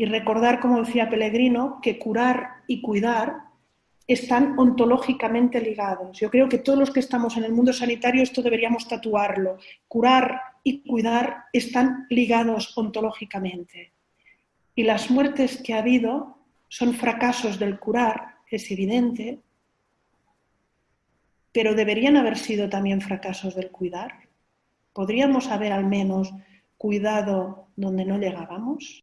y recordar, como decía Pellegrino, que curar y cuidar están ontológicamente ligados. Yo creo que todos los que estamos en el mundo sanitario esto deberíamos tatuarlo. Curar y cuidar están ligados ontológicamente. Y las muertes que ha habido son fracasos del curar, es evidente, pero deberían haber sido también fracasos del cuidar. ¿Podríamos haber al menos cuidado donde no llegábamos?